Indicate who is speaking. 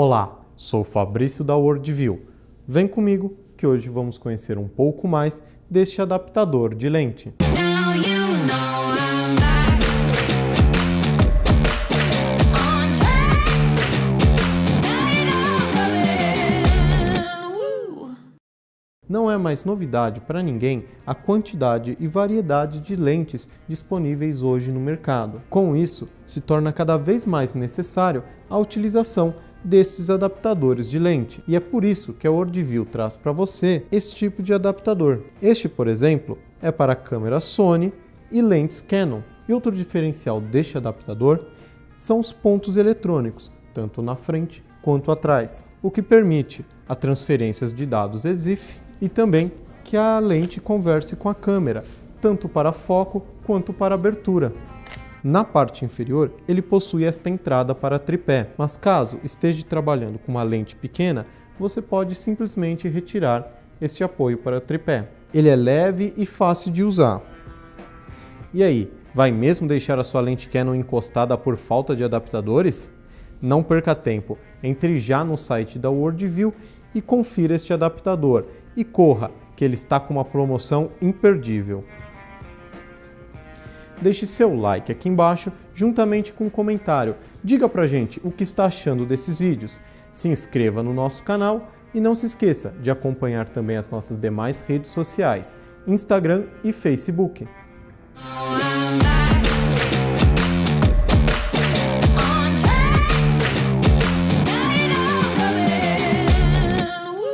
Speaker 1: Olá, sou Fabrício da Worldview. Vem comigo que hoje vamos conhecer um pouco mais deste adaptador de lente. Não é mais novidade para ninguém a quantidade e variedade de lentes disponíveis hoje no mercado. Com isso, se torna cada vez mais necessário a utilização destes adaptadores de lente. E é por isso que a Worldview traz para você esse tipo de adaptador. Este, por exemplo, é para câmera Sony e lentes Canon. E outro diferencial deste adaptador são os pontos eletrônicos, tanto na frente quanto atrás, o que permite a transferências de dados EXIF e também que a lente converse com a câmera, tanto para foco quanto para abertura. Na parte inferior, ele possui esta entrada para tripé, mas caso esteja trabalhando com uma lente pequena, você pode simplesmente retirar esse apoio para tripé. Ele é leve e fácil de usar. E aí, vai mesmo deixar a sua lente Canon encostada por falta de adaptadores? Não perca tempo, entre já no site da Worldview e confira este adaptador e corra, que ele está com uma promoção imperdível. Deixe seu like aqui embaixo, juntamente com um comentário. Diga pra gente o que está achando desses vídeos. Se inscreva no nosso canal e não se esqueça de acompanhar também as nossas demais redes sociais, Instagram e Facebook.